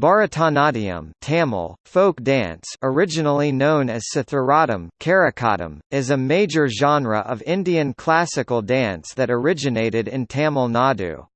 Bharatanatyam Tamil, folk dance originally known as Sathuratam Karakatam, is a major genre of Indian classical dance that originated in Tamil Nadu.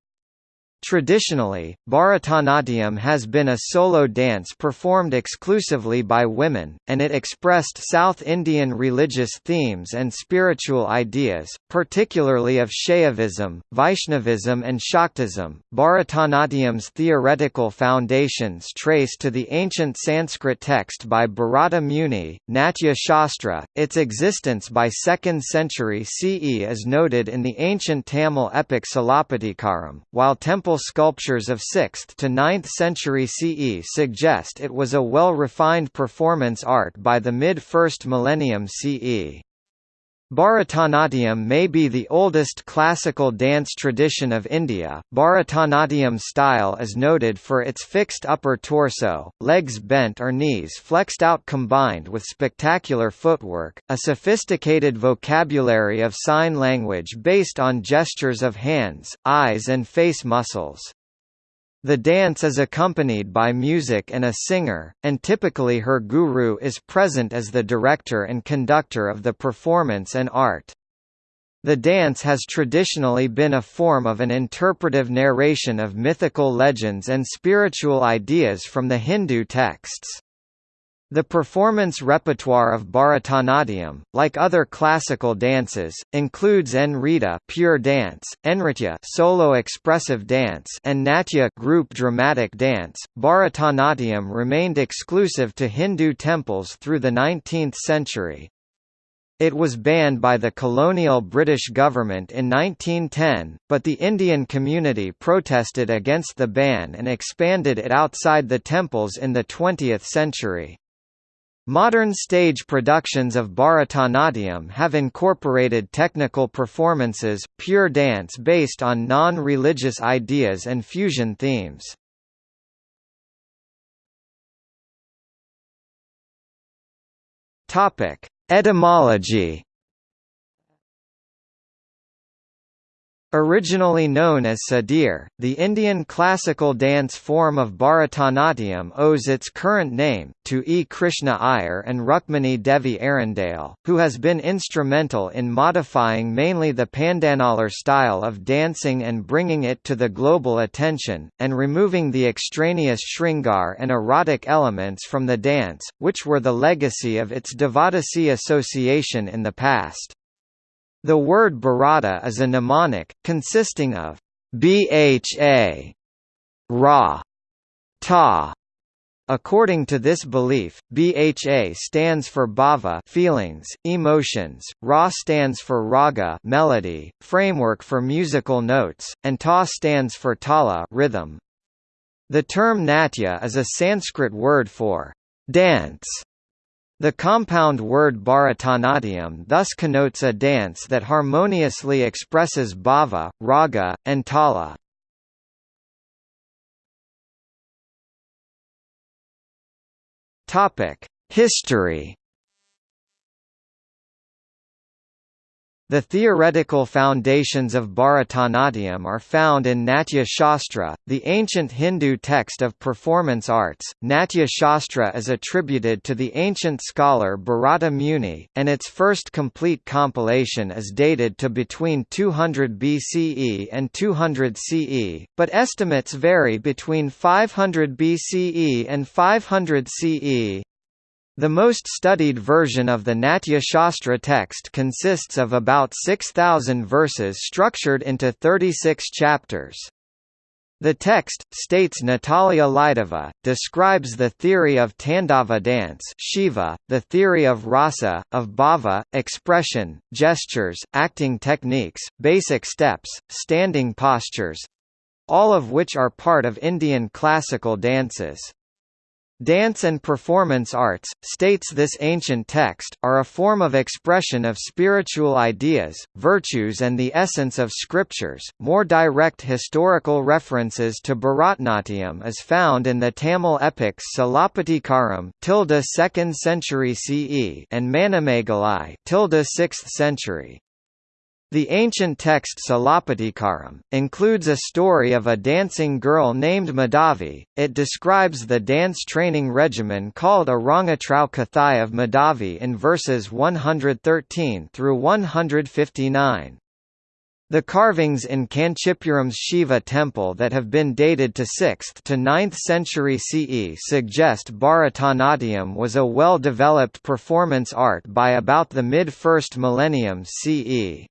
Traditionally, Bharatanatyam has been a solo dance performed exclusively by women, and it expressed South Indian religious themes and spiritual ideas, particularly of Shaivism, Vaishnavism, and Shaktism. Bharatanatyam's theoretical foundations trace to the ancient Sanskrit text by Bharata Muni, Natya Shastra. Its existence by 2nd century CE is noted in the ancient Tamil epic Silappatikaram, while temple sculptures of 6th to 9th century CE suggest it was a well-refined performance art by the mid-1st millennium CE. Bharatanatyam may be the oldest classical dance tradition of India. Bharatanatyam style is noted for its fixed upper torso, legs bent or knees flexed out combined with spectacular footwork, a sophisticated vocabulary of sign language based on gestures of hands, eyes and face muscles. The dance is accompanied by music and a singer, and typically her guru is present as the director and conductor of the performance and art. The dance has traditionally been a form of an interpretive narration of mythical legends and spiritual ideas from the Hindu texts. The performance repertoire of Bharatanatyam, like other classical dances, includes Nrita pure dance, Nritya solo expressive dance, and Natya group dramatic dance. Bharatanatyam remained exclusive to Hindu temples through the 19th century. It was banned by the colonial British government in 1910, but the Indian community protested against the ban and expanded it outside the temples in the 20th century. Modern stage productions of Bharatanatyam have incorporated technical performances, pure dance based on non-religious ideas and fusion themes. Etymology Originally known as Sadir, the Indian classical dance form of Bharatanatyam owes its current name, to E. Krishna Iyer and Rukmini Devi Arundale, who has been instrumental in modifying mainly the Pandanallur style of dancing and bringing it to the global attention, and removing the extraneous Shringar and erotic elements from the dance, which were the legacy of its Devadasi association in the past. The word Bharata is a mnemonic, consisting of bha, ra, ta. According to this belief, BHA stands for bhava feelings, emotions, Ra stands for raga melody, framework for musical notes, and Ta stands for tala rhythm. The term natya is a Sanskrit word for dance the compound word Bharatanatyam thus connotes a dance that harmoniously expresses bhava, raga, and tala. History The theoretical foundations of Bharatanatyam are found in Natya Shastra, the ancient Hindu text of performance arts. Natya Shastra is attributed to the ancient scholar Bharata Muni, and its first complete compilation is dated to between 200 BCE and 200 CE, but estimates vary between 500 BCE and 500 CE. The most studied version of the Natya Shastra text consists of about 6,000 verses structured into 36 chapters. The text, states Natalia Lidova, describes the theory of Tandava dance Shiva, the theory of rasa, of bhava, expression, gestures, acting techniques, basic steps, standing postures—all of which are part of Indian classical dances. Dance and performance arts, states this ancient text, are a form of expression of spiritual ideas, virtues and the essence of scriptures. More direct historical references to Bharatnatyam is found in the Tamil epics Silappatikaram tilde 2nd century CE and Manimekalai tilde 6th century. The ancient text Silappatikaram, includes a story of a dancing girl named Madhavi. It describes the dance training regimen called Arangatrau Kathai of Madhavi in verses 113 through 159. The carvings in Kanchipuram's Shiva temple that have been dated to 6th to 9th century CE suggest Bharatanatyam was a well-developed performance art by about the mid-1st millennium CE.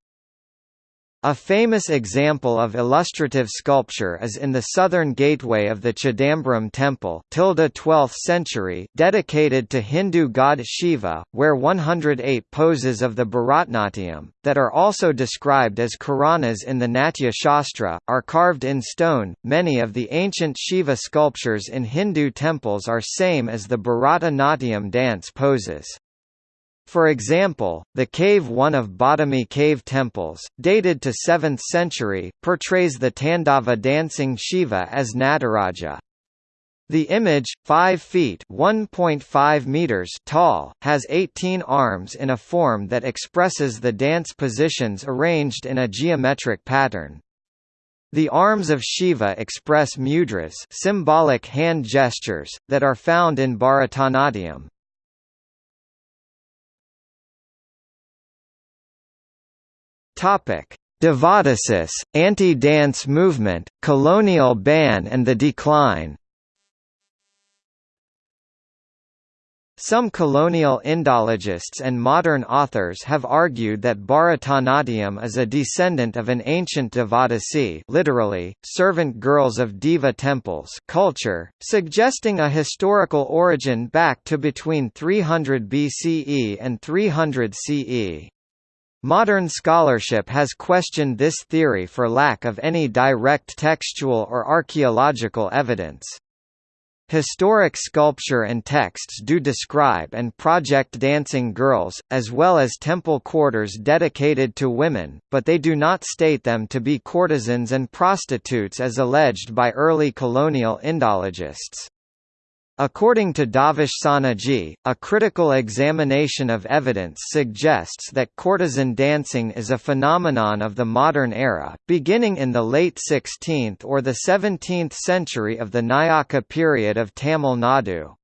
A famous example of illustrative sculpture is in the southern gateway of the Chidambaram temple 12th century dedicated to Hindu god Shiva, where 108 poses of the Bharatnatyam, that are also described as Karanas in the Natya Shastra, are carved in stone. Many of the ancient Shiva sculptures in Hindu temples are same as the Bharatanatyam dance poses. For example, the Cave 1 of Badami cave temples, dated to 7th century, portrays the Tandava dancing Shiva as Nataraja. The image, 5 feet (1.5 meters) tall, has 18 arms in a form that expresses the dance positions arranged in a geometric pattern. The arms of Shiva express mudras, symbolic hand gestures that are found in Bharatanatyam. Topic: Devadasis, anti-dance movement, colonial ban and the decline. Some colonial Indologists and modern authors have argued that Bharatanatyam is a descendant of an ancient Devadasi literally, servant girls of Deva temples culture, suggesting a historical origin back to between 300 BCE and 300 CE. Modern scholarship has questioned this theory for lack of any direct textual or archaeological evidence. Historic sculpture and texts do describe and project dancing girls, as well as temple quarters dedicated to women, but they do not state them to be courtesans and prostitutes as alleged by early colonial Indologists. According to Davesh Soneji, a critical examination of evidence suggests that courtesan dancing is a phenomenon of the modern era, beginning in the late 16th or the 17th century of the Nayaka period of Tamil Nadu.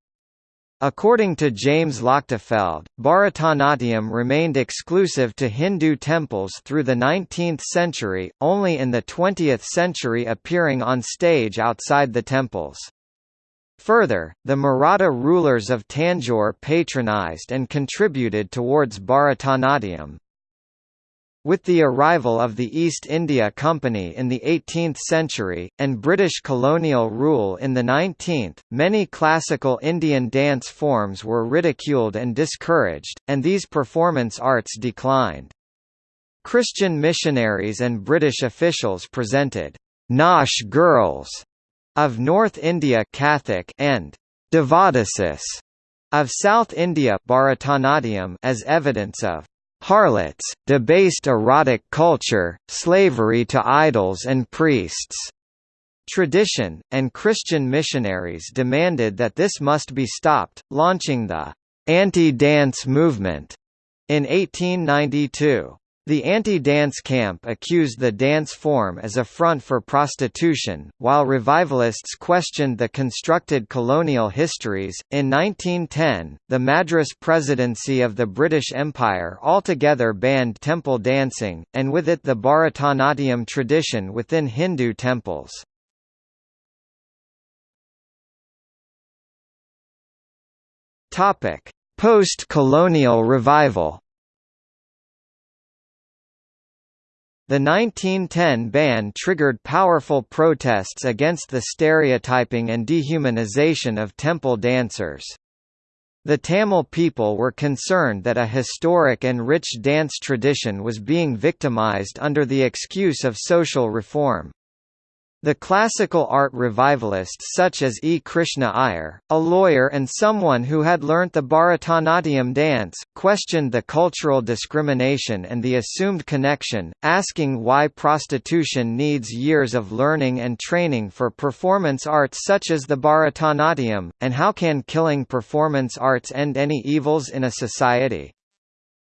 According to James Lochtefeld, Bharatanatyam remained exclusive to Hindu temples through the 19th century, only in the 20th century appearing on stage outside the temples. Further, the Maratha rulers of Tanjore patronized and contributed towards Bharatanatyam. With the arrival of the East India Company in the 18th century, and British colonial rule in the 19th, many classical Indian dance forms were ridiculed and discouraged, and these performance arts declined. Christian missionaries and British officials presented Nautch girls of North India Kathak and Devadasis of South India Bharatanatyam as evidence of harlots, debased erotic culture, slavery to idols and priests. Tradition, and Christian missionaries demanded that this must be stopped, launching the anti-dance movement in 1892. The anti-dance camp accused the dance form as a front for prostitution, while revivalists questioned the constructed colonial histories. In 1910, the Madras Presidency of the British Empire altogether banned temple dancing, and with it the Bharatanatyam tradition within Hindu temples. Topic: Post-colonial revival The 1910 ban triggered powerful protests against the stereotyping and dehumanization of temple dancers. The Tamil people were concerned that a historic and rich dance tradition was being victimized under the excuse of social reform. The classical art revivalists such as E. Krishna Iyer, a lawyer and someone who had learnt the Bharatanatyam dance, questioned the cultural discrimination and the assumed connection, asking why prostitution needs years of learning and training for performance arts such as the Bharatanatyam, and how can killing performance arts end any evils in a society.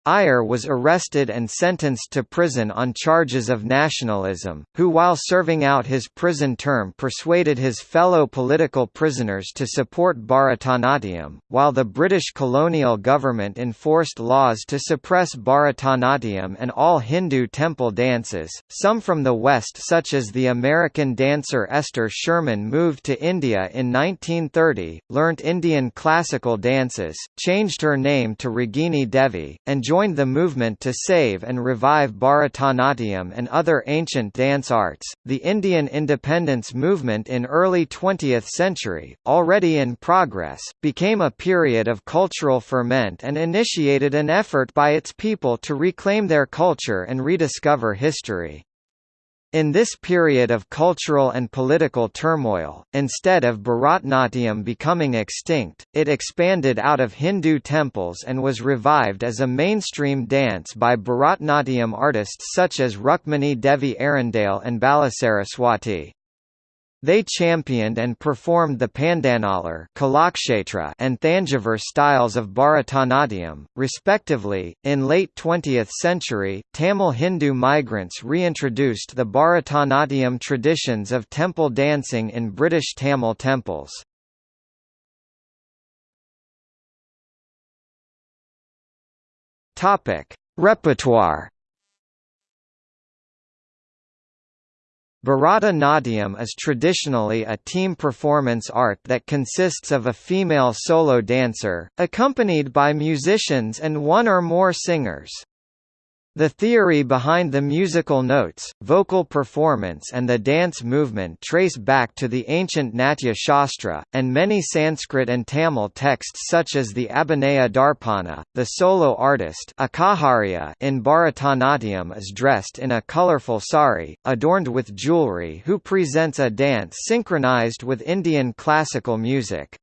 Iyer was arrested and sentenced to prison on charges of nationalism, who while serving out his prison term persuaded his fellow political prisoners to support Bharatanatyam, while the British colonial government enforced laws to suppress Bharatanatyam and all Hindu temple dances. Some from the West such as the American dancer Esther Sherman moved to India in 1930, learnt Indian classical dances, changed her name to Ragini Devi, and joined the movement to save and revive Bharatanatyam and other ancient dance arts. The Indian independence movement in early 20th century, already in progress, became a period of cultural ferment and initiated an effort by its people to reclaim their culture and rediscover history. In this period of cultural and political turmoil, instead of Bharatnatyam becoming extinct, it expanded out of Hindu temples and was revived as a mainstream dance by Bharatnatyam artists such as Rukmini Devi Arundale and Balasaraswati. They championed and performed the Pandanallur and Thanjavur styles of Bharatanatyam, respectively. In late 20th century, Tamil Hindu migrants reintroduced the Bharatanatyam traditions of temple dancing in British Tamil temples. Topic: Repertoire Bharata Natyam is traditionally a team performance art that consists of a female solo dancer, accompanied by musicians and one or more singers. The theory behind the musical notes, vocal performance and the dance movement trace back to the ancient Natya Shastra, and many Sanskrit and Tamil texts such as the Abhinaya Darpana. The solo artist in Bharatanatyam is dressed in a colorful sari, adorned with jewelry who presents a dance synchronized with Indian classical music.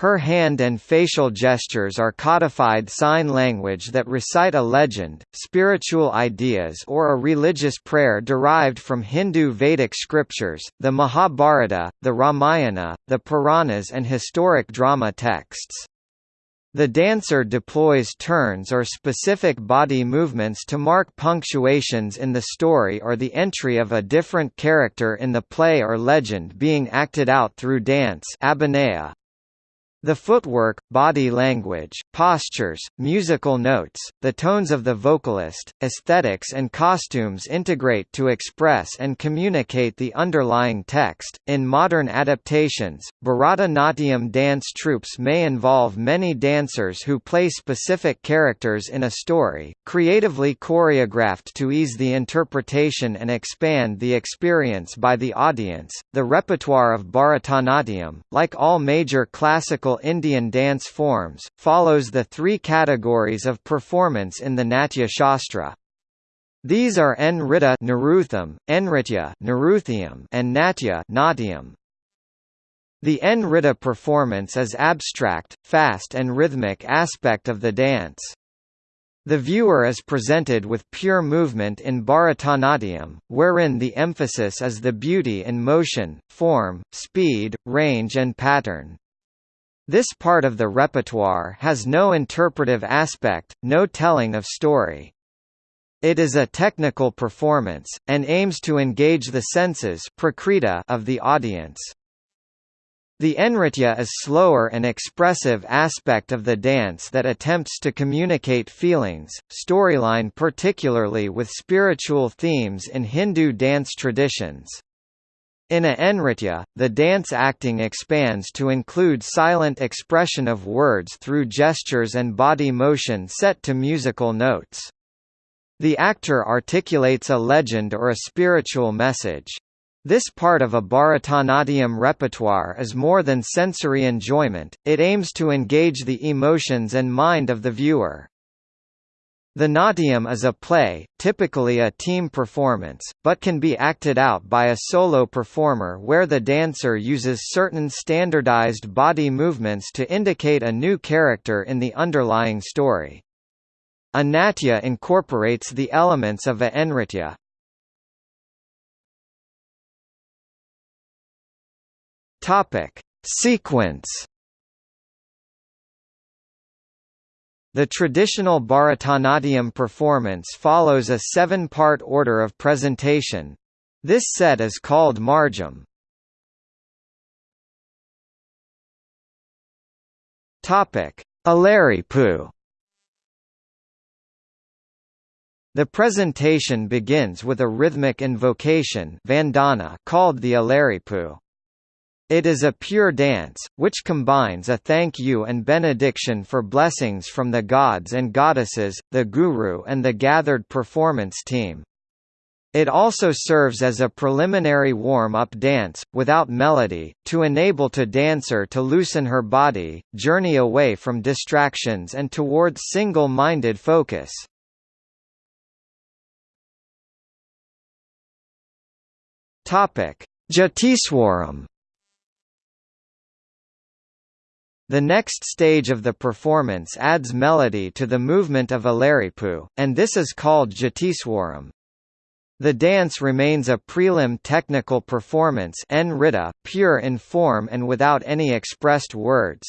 Her hand and facial gestures are codified sign language that recite a legend, spiritual ideas or a religious prayer derived from Hindu Vedic scriptures, the Mahabharata, the Ramayana, the Puranas and historic drama texts. The dancer deploys turns or specific body movements to mark punctuations in the story or the entry of a different character in the play or legend being acted out through dance abhinaya. The footwork, body language, postures, musical notes, the tones of the vocalist, aesthetics and costumes integrate to express and communicate the underlying text. In modern adaptations, Bharatanatyam dance troupes may involve many dancers who play specific characters in a story, creatively choreographed to ease the interpretation and expand the experience by the audience. The repertoire of Bharatanatyam, like all major classical Indian dance forms, follows the three categories of performance in the Natya Shastra. These are Nritta Narutham, Nritya Naruthiam, and Natya Natyam. The Nritta performance is abstract, fast and rhythmic aspect of the dance. The viewer is presented with pure movement in Bharatanatyam, wherein the emphasis is the beauty in motion, form, speed, range and pattern. This part of the repertoire has no interpretive aspect, no telling of story. It is a technical performance, and aims to engage the senses of the audience. The enritya is slower and expressive aspect of the dance that attempts to communicate feelings, storyline particularly with spiritual themes in Hindu dance traditions. In a Nritya, the dance acting expands to include silent expression of words through gestures and body motion set to musical notes. The actor articulates a legend or a spiritual message. This part of a Bharatanatyam repertoire is more than sensory enjoyment, it aims to engage the emotions and mind of the viewer. The Natyam is a play, typically a team performance, but can be acted out by a solo performer where the dancer uses certain standardized body movements to indicate a new character in the underlying story. A natya incorporates the elements of a nritya. Topic: Sequence The traditional Bharatanatyam performance follows a seven-part order of presentation. This set is called Margam. Alaripu The presentation begins with a rhythmic invocation vandana called the Alaripu. It is a pure dance, which combines a thank you and benediction for blessings from the gods and goddesses, the guru and the gathered performance team. It also serves as a preliminary warm-up dance, without melody, to enable to dancer to loosen her body, journey away from distractions and towards single-minded focus. Jatiswaram The next stage of the performance adds melody to the movement of Alaripu, and this is called Jatiswaram. The dance remains a prelim technical performance pure in form and without any expressed words.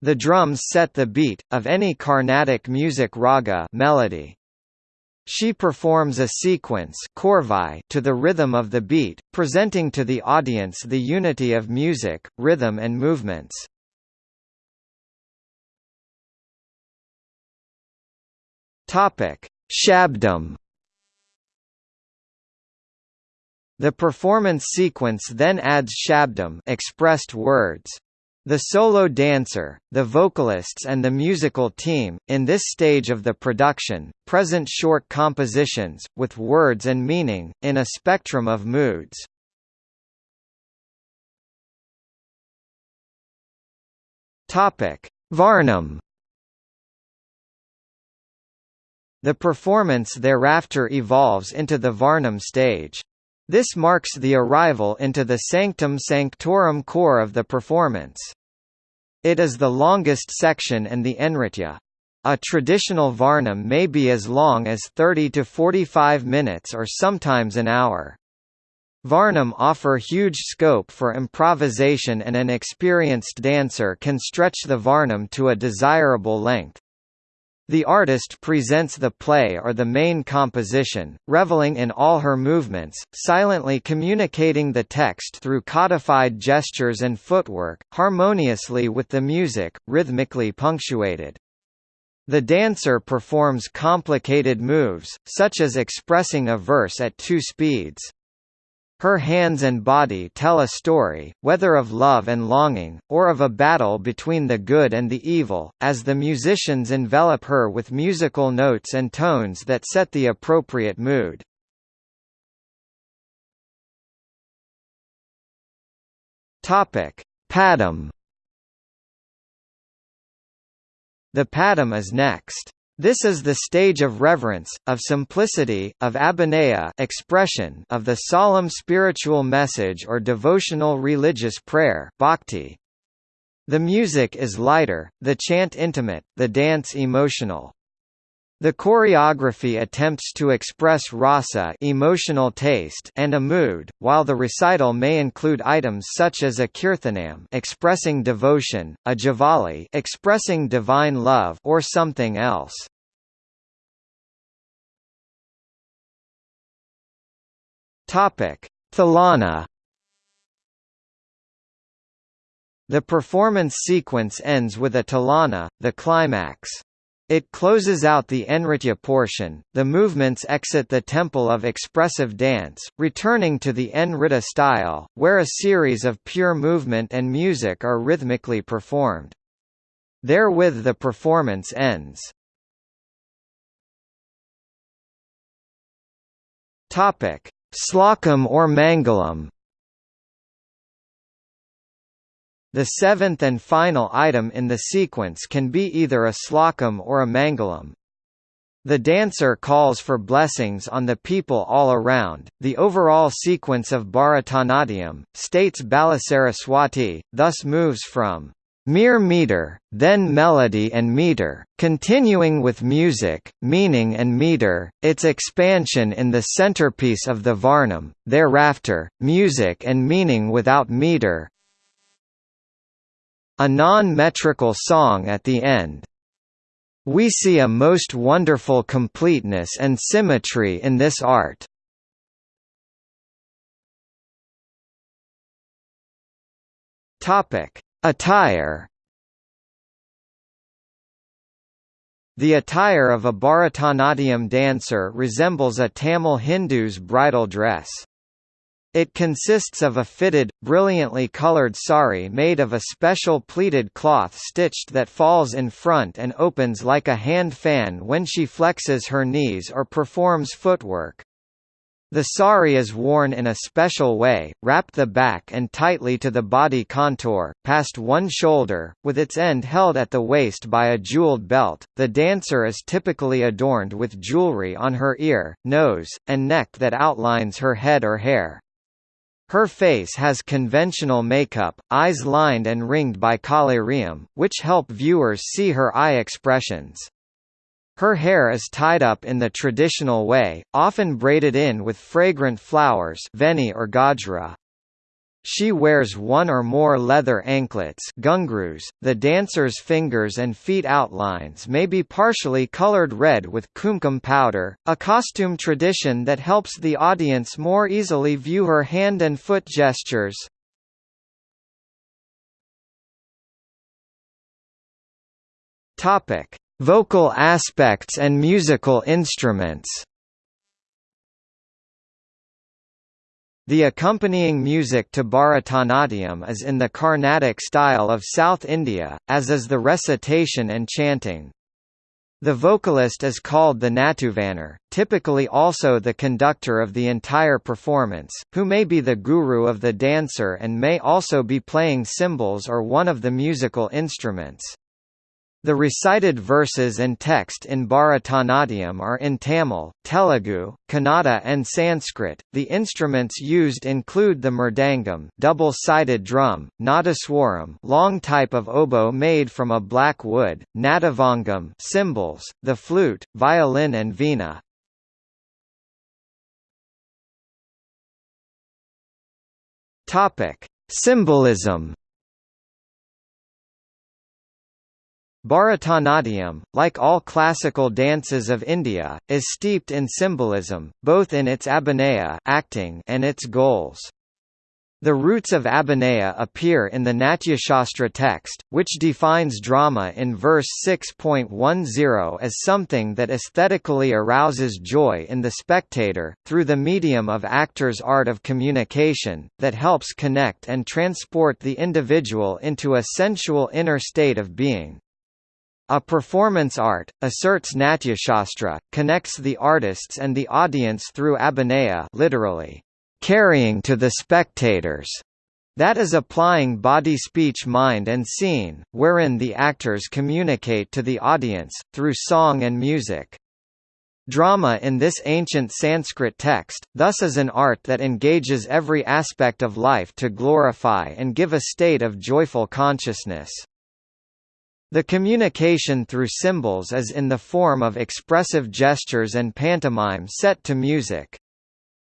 The drums set the beat, of any Carnatic music raga melody. She performs a sequence to the rhythm of the beat, presenting to the audience the unity of music, rhythm and movements. Topic: Shabdam. The performance sequence then adds shabdam expressed words. The solo dancer, the vocalists and the musical team, in this stage of the production, present short compositions, with words and meaning, in a spectrum of moods. Varnam The performance thereafter evolves into the Varnam stage. This marks the arrival into the sanctum sanctorum core of the performance. It is the longest section and the Enritya. A traditional Varnam may be as long as 30 to 45 minutes or sometimes an hour. Varnam offer huge scope for improvisation and an experienced dancer can stretch the Varnam to a desirable length. The artist presents the play or the main composition, reveling in all her movements, silently communicating the text through codified gestures and footwork, harmoniously with the music, rhythmically punctuated. The dancer performs complicated moves, such as expressing a verse at two speeds. Her hands and body tell a story, whether of love and longing, or of a battle between the good and the evil, as the musicians envelop her with musical notes and tones that set the appropriate mood. Padam The padam is next. This is the stage of reverence, of simplicity, of abhinaya expression of the solemn spiritual message or devotional religious prayer bhakti. The music is lighter, the chant intimate, the dance emotional. The choreography attempts to express rasa emotional taste and a mood, while the recital may include items such as a kirtanam expressing devotion, a javali expressing divine love or something else. Topic: Thilana The performance sequence ends with a Tilana, the climax. It closes out the Enritya portion, the movements exit the temple of expressive dance, returning to the Nritta style, where a series of pure movement and music are rhythmically performed. Therewith the performance ends. Slokam or Mangalam The seventh and final item in the sequence can be either a slokam or a mangalam. The dancer calls for blessings on the people all around. The overall sequence of Bharatanatyam, states Balasaraswati, thus moves from mere meter, then melody and meter, continuing with music, meaning and meter, its expansion in the centerpiece of the Varnam, thereafter, music and meaning without meter, a non-metrical song at the end. We see a most wonderful completeness and symmetry in this art. Topic: Attire. The attire of a Bharatanatyam dancer resembles a Tamil Hindu's bridal dress. It consists of a fitted, brilliantly colored sari made of a special pleated cloth stitched that falls in front and opens like a hand fan when she flexes her knees or performs footwork. The sari is worn in a special way, wrapped the back and tightly to the body contour, past one shoulder, with its end held at the waist by a jeweled belt. The dancer is typically adorned with jewelry on her ear, nose, and neck that outlines her head or hair. Her face has conventional makeup, eyes lined and ringed by collyrium, which help viewers see her eye expressions. Her hair is tied up in the traditional way, often braided in with fragrant flowers veni or gajra. She wears one or more leather anklets ghungroos. .The dancer's fingers and feet outlines may be partially colored red with kumkum powder, a costume tradition that helps the audience more easily view her hand and foot gestures. Vocal aspects and musical instruments The accompanying music to Bharatanatyam is in the Carnatic style of South India, as is the recitation and chanting. The vocalist is called the Natuvanar, typically also the conductor of the entire performance, who may be the guru of the dancer and may also be playing cymbals or one of the musical instruments. The recited verses and text in Bharatanatyam are in Tamil, Telugu, Kannada and Sanskrit. The instruments used include the mridangam, double-sided drum, nadaswaram, long type of oboe made from a black wood, nattuvangam, cymbals, the flute, violin and veena. Topic: Symbolism Bharatanatyam, like all classical dances of India, is steeped in symbolism, both in its abhinaya acting and its goals. The roots of abhinaya appear in the Natyashastra text, which defines drama in verse 6.10 as something that aesthetically arouses joy in the spectator, through the medium of actors' art of communication, that helps connect and transport the individual into a sensual inner state of being. A performance art, asserts Natyashastra, connects the artists and the audience through abhinaya literally, carrying to the spectators. That is applying body speech mind and scene, wherein the actors communicate to the audience, through song and music. Drama in this ancient Sanskrit text, thus is an art that engages every aspect of life to glorify and give a state of joyful consciousness. The communication through symbols is in the form of expressive gestures and pantomime set to music.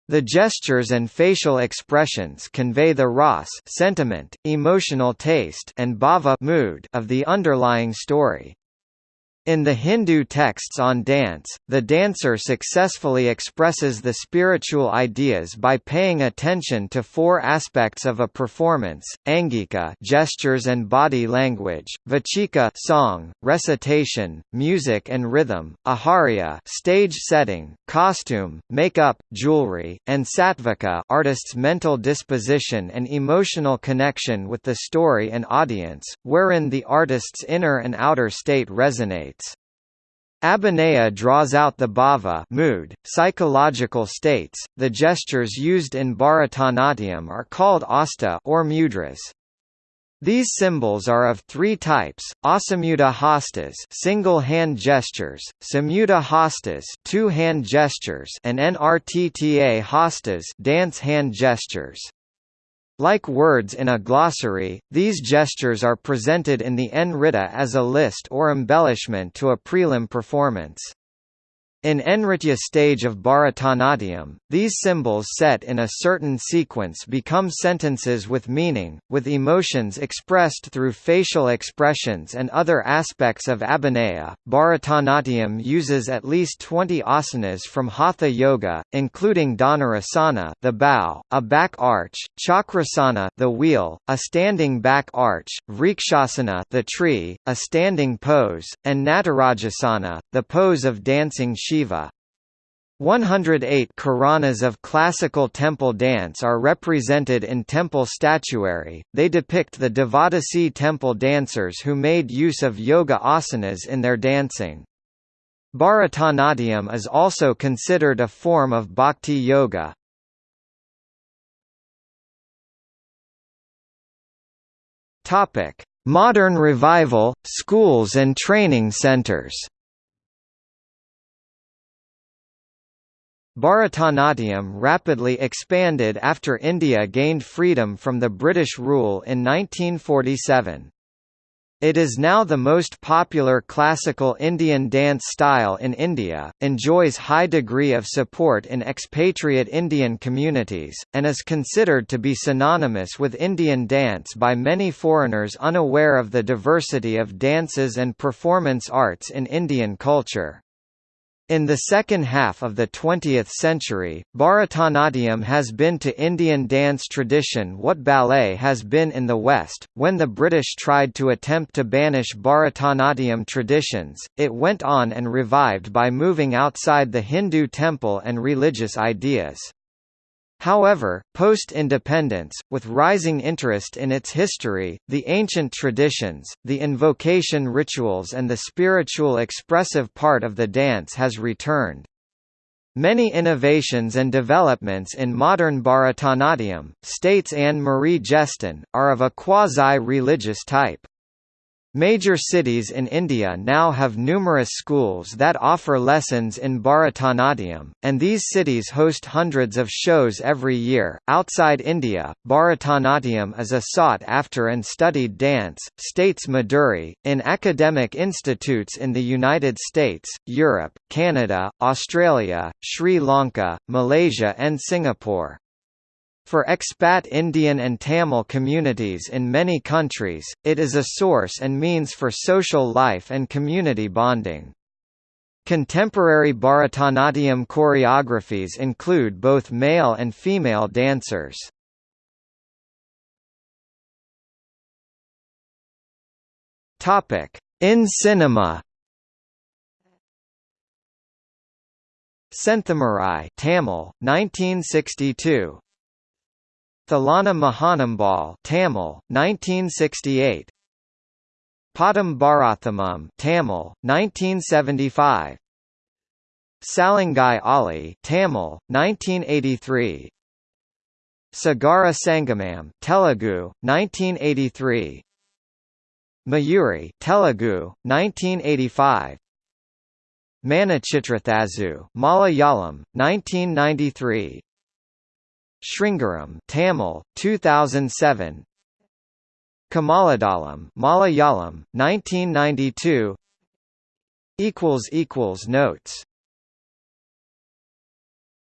The gestures and facial expressions convey the ras sentiment, emotional taste and bhava mood of the underlying story. In the Hindu texts on dance, the dancer successfully expresses the spiritual ideas by paying attention to four aspects of a performance: angika, gestures and body language; vachika, song, recitation, music and rhythm; aharya, stage setting, costume, makeup, jewelry; and sattvika, artist's mental disposition and emotional connection with the story and audience, wherein the artist's inner and outer state resonate. Abhinaya draws out the bhava mood, psychological states. The gestures used in Bharatanatyam are called hasta or mudras. These symbols are of three types: asamyuta hastas, single hand gestures; samyuta hastas, two hand gestures; and nrtta hastas, dance hand gestures. Like words in a glossary, these gestures are presented in the Nritta as a list or embellishment to a prelim performance. In Nritya stage of Bharatanatyam, these symbols set in a certain sequence become sentences with meaning, with emotions expressed through facial expressions and other aspects of abhinaya. Bharatanatyam uses at least 20 asanas from Hatha Yoga, including Dhanurasana, the bow, a back arch, Chakrasana, the wheel, a standing back arch, Vrikshasana, the tree, a standing pose, and Natarajasana, the pose of dancing Shiva. 108 Karanas of classical temple dance are represented in temple statuary, they depict the Devadasi temple dancers who made use of yoga asanas in their dancing. Bharatanatyam is also considered a form of bhakti yoga. Modern revival, schools and training centers Bharatanatyam rapidly expanded after India gained freedom from the British rule in 1947. It is now the most popular classical Indian dance style in India, enjoys high degree of support in expatriate Indian communities, and is considered to be synonymous with Indian dance by many foreigners unaware of the diversity of dances and performance arts in Indian culture. In the second half of the 20th century, Bharatanatyam has been to Indian dance tradition what ballet has been in the West. When the British tried to attempt to banish Bharatanatyam traditions, it went on and revived by moving outside the Hindu temple and religious ideas. However, post-independence, with rising interest in its history, the ancient traditions, the invocation rituals and the spiritual expressive part of the dance has returned. Many innovations and developments in modern Bharatanatyam, states Anne-Marie Gaston, are of a quasi-religious type. Major cities in India now have numerous schools that offer lessons in Bharatanatyam, and these cities host hundreds of shows every year. Outside India, Bharatanatyam is a sought after and studied dance, states Meduri, in academic institutes in the United States, Europe, Canada, Australia, Sri Lanka, Malaysia, and Singapore. For expat Indian and Tamil communities in many countries, it is a source and means for social life and community bonding. Contemporary Bharatanatyam choreographies include both male and female dancers. In cinema Senthamarai Tamil 1962 Thillana Mohanambal Tamil 1968 Padam Bharathamam Tamil 1975 Salangai Oli Tamil 1983 Sagara Sangamam Telugu 1983 Mayuri Telugu 1985 Manichitrathazhu Malayalam 1993 Sringaram Tamil 2007 Kamaladalam Malayalam 1992 equals equals notes